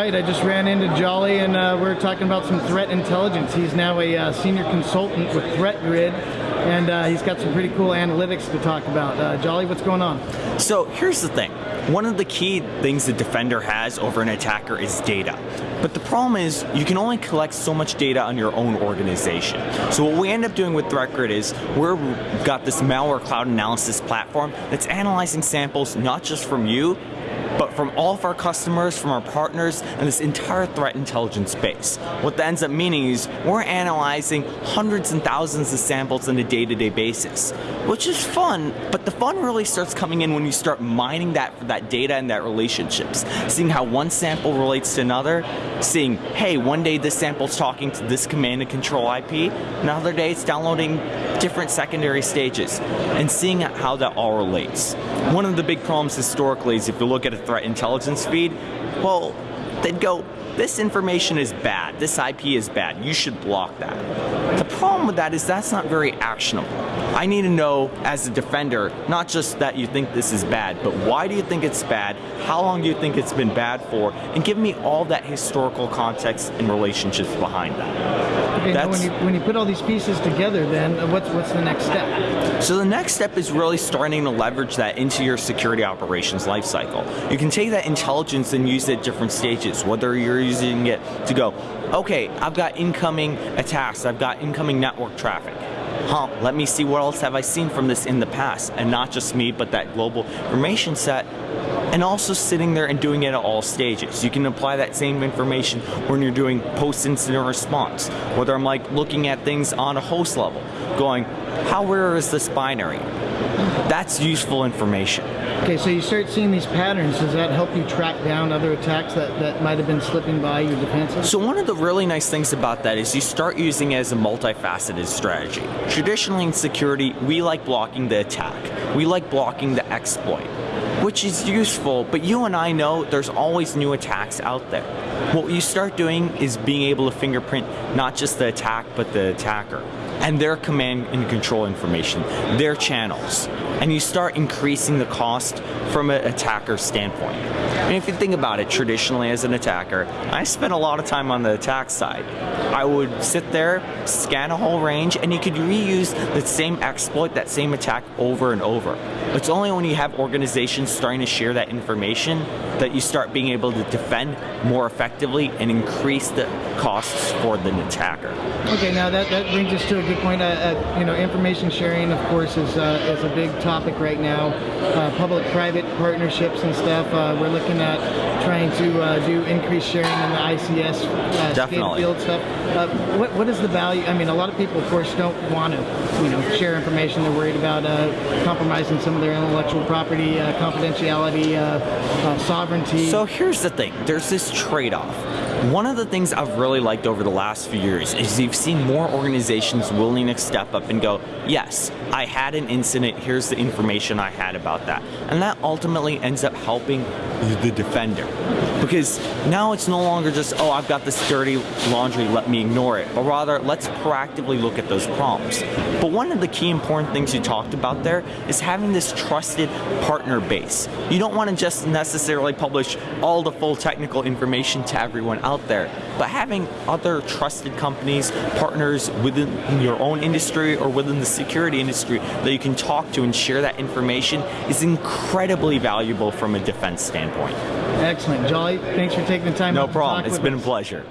right, I just ran into Jolly and uh, we are talking about some threat intelligence. He's now a uh, senior consultant with Threat Grid and uh, he's got some pretty cool analytics to talk about. Uh, Jolly, what's going on? So here's the thing. One of the key things the defender has over an attacker is data. But the problem is you can only collect so much data on your own organization. So what we end up doing with ThreatGrid is we've got this malware cloud analysis platform that's analyzing samples not just from you, but from all of our customers, from our partners, and this entire threat intelligence space. What that ends up meaning is we're analyzing hundreds and thousands of samples on a day-to-day -day basis, which is fun, but the fun really starts coming in when you start mining that, that data and that relationships, seeing how one sample relates to another, seeing, hey, one day this sample's talking to this command and control IP, another day it's downloading different secondary stages, and seeing how that all relates. One of the big problems historically is if you look at a threat intelligence feed, well, they'd go, this information is bad, this IP is bad, you should block that. The problem with that is that's not very actionable. I need to know as a defender, not just that you think this is bad, but why do you think it's bad, how long do you think it's been bad for, and give me all that historical context and relationships behind that. Okay, when you, when you put all these pieces together then, uh, what's, what's the next step? So the next step is really starting to leverage that into your security operations lifecycle. You can take that intelligence and use it at different stages, whether you're using it to go, okay, I've got incoming attacks, I've got incoming network traffic. Huh, let me see what else have I seen from this in the past, and not just me, but that global information set, and also sitting there and doing it at all stages. You can apply that same information when you're doing post-incident response, whether I'm like looking at things on a host level, going, how rare is this binary? That's useful information. Okay, so you start seeing these patterns. Does that help you track down other attacks that, that might have been slipping by your defenses? So one of the really nice things about that is you start using it as a multifaceted strategy. Traditionally in security, we like blocking the attack. We like blocking the exploit which is useful, but you and I know there's always new attacks out there. What you start doing is being able to fingerprint not just the attack, but the attacker and their command and control information, their channels. And you start increasing the cost from an attacker standpoint. And if you think about it traditionally as an attacker, I spent a lot of time on the attack side. I would sit there, scan a whole range, and you could reuse the same exploit, that same attack over and over. It's only when you have organizations starting to share that information that you start being able to defend more effectively and increase the costs for the attacker. Okay, now that, that brings us to a good point. Uh, uh, you know, information sharing, of course, is uh, is a big topic right now. Uh, Public-private partnerships and stuff. Uh, we're looking at trying to uh, do increased sharing in the ICS uh, field stuff. what what is the value? I mean, a lot of people, of course, don't want to you know share information. They're worried about compromising some of their intellectual property, confidentiality, sovereignty. So here's the thing. There's this trade-off. One of the things I've really liked over the last few years is you've seen more organizations willing to step up and go, yes, I had an incident, here's the information I had about that. And that ultimately ends up helping the defender. Because now it's no longer just, oh, I've got this dirty laundry, let me ignore it. But rather, let's proactively look at those problems. But one of the key important things you talked about there is having this trusted partner base. You don't want to just necessarily publish all the full technical information to everyone out there, but having other trusted companies, partners within your own industry or within the security industry that you can talk to and share that information is incredibly valuable from a defense standpoint. Excellent. Jolly, thanks for taking the time No problem. It's been us. a pleasure.